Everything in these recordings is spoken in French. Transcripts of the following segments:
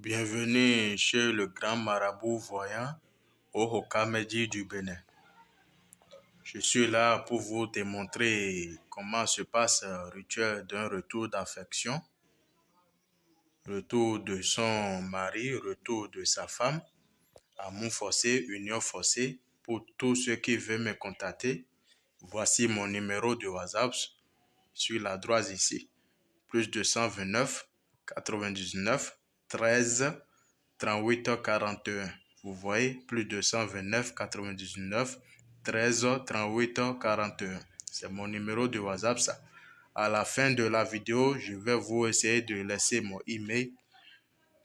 Bienvenue chez le grand marabout voyant au Hokamedi du Bénin. Je suis là pour vous démontrer comment se passe le rituel d'un retour d'affection, retour de son mari, retour de sa femme, amour forcé, union forcée. Pour tous ceux qui veulent me contacter, voici mon numéro de WhatsApp sur la droite ici. Plus 229 99 13 38 41. Vous voyez, plus 229 99 13 38 41. C'est mon numéro de WhatsApp ça. À la fin de la vidéo, je vais vous essayer de laisser mon email.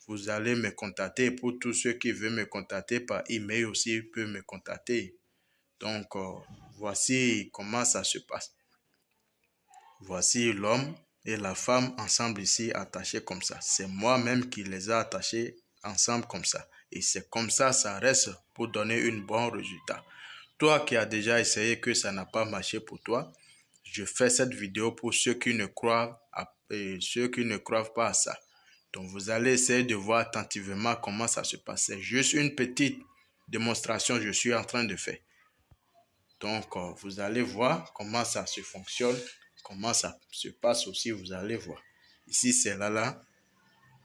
Vous allez me contacter. Pour tous ceux qui veulent me contacter par email aussi, peuvent me contacter. Donc, euh, voici comment ça se passe. Voici l'homme et la femme ensemble ici attachés comme ça. C'est moi-même qui les ai attachés ensemble comme ça. Et c'est comme ça, ça reste pour donner un bon résultat. Toi qui as déjà essayé que ça n'a pas marché pour toi, je fais cette vidéo pour ceux qui ne croient, ceux qui ne croient pas à ça. Donc vous allez essayer de voir attentivement comment ça se passe. C'est juste une petite démonstration que je suis en train de faire. Donc euh, vous allez voir comment ça se fonctionne comment ça se passe aussi, vous allez voir. Ici, c'est là, là.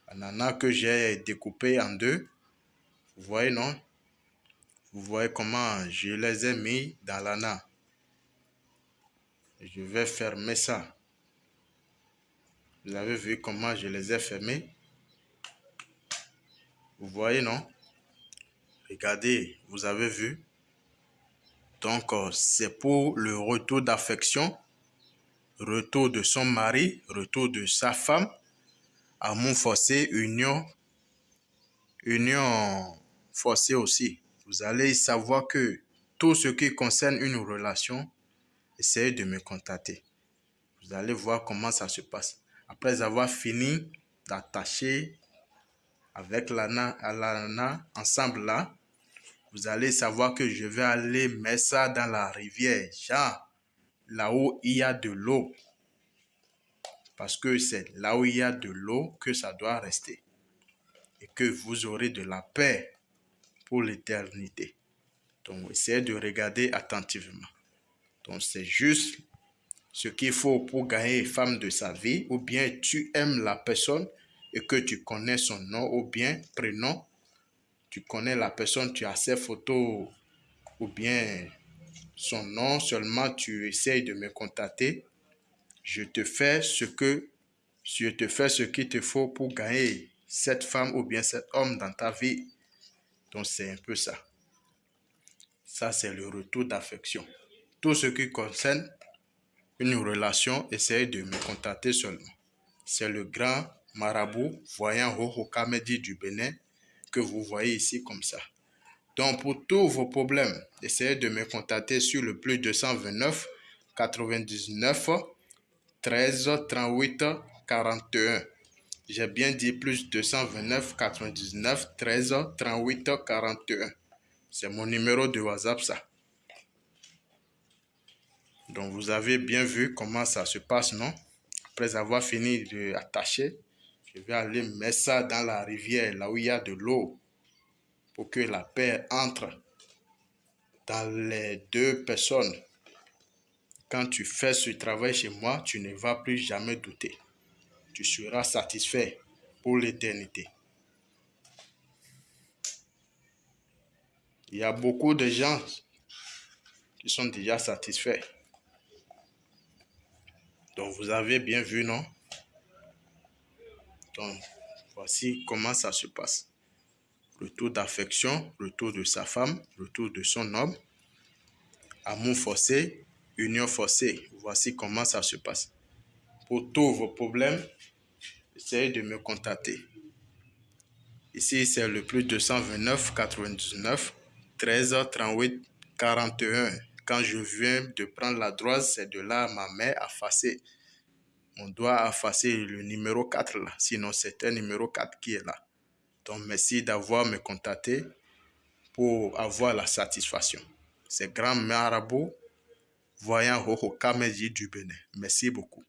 Ananas que j'ai découpé en deux. Vous voyez, non? Vous voyez comment je les ai mis dans l'ananas. Je vais fermer ça. Vous avez vu comment je les ai fermés? Vous voyez, non? Regardez, vous avez vu? Donc, euh, c'est pour le retour d'affection retour de son mari, retour de sa femme, amour forcé, union, union forcée aussi. Vous allez savoir que tout ce qui concerne une relation, essayez de me contacter. Vous allez voir comment ça se passe. Après avoir fini d'attacher avec l'ana l'ana ensemble là, vous allez savoir que je vais aller mettre ça dans la rivière. Là où il y a de l'eau. Parce que c'est là où il y a de l'eau que ça doit rester. Et que vous aurez de la paix pour l'éternité. Donc, essayez de regarder attentivement. Donc, c'est juste ce qu'il faut pour gagner femme de sa vie. Ou bien tu aimes la personne et que tu connais son nom ou bien prénom. Tu connais la personne, tu as ses photos ou bien son nom, seulement tu essayes de me contacter. Je te fais ce que je te fais ce qu'il te faut pour gagner cette femme ou bien cet homme dans ta vie. Donc c'est un peu ça. Ça, c'est le retour d'affection. Tout ce qui concerne une relation, essayez de me contacter seulement. C'est le grand marabout voyant Hohokamedi du Bénin que vous voyez ici comme ça. Donc, pour tous vos problèmes, essayez de me contacter sur le plus 229 99 13 38 41. J'ai bien dit plus 229 99 13 38 41. C'est mon numéro de WhatsApp, ça. Donc, vous avez bien vu comment ça se passe, non? Après avoir fini d'attacher, je vais aller mettre ça dans la rivière, là où il y a de l'eau pour que la paix entre dans les deux personnes. Quand tu fais ce travail chez moi, tu ne vas plus jamais douter. Tu seras satisfait pour l'éternité. Il y a beaucoup de gens qui sont déjà satisfaits. Donc, vous avez bien vu, non? Donc, voici comment ça se passe retour d'affection, retour de sa femme, retour de son homme, amour forcé, union forcée. Voici comment ça se passe. Pour tous vos problèmes, essayez de me contacter. Ici, c'est le plus 229 99 13 38 41. Quand je viens de prendre la droite, c'est de là ma main a effacé. On doit effacer le numéro 4 là. Sinon, c'est un numéro 4 qui est là. Donc, merci d'avoir me contacté pour avoir la satisfaction. C'est Grand Marabout, voyant Hoho Kameji du Bénin. Merci beaucoup.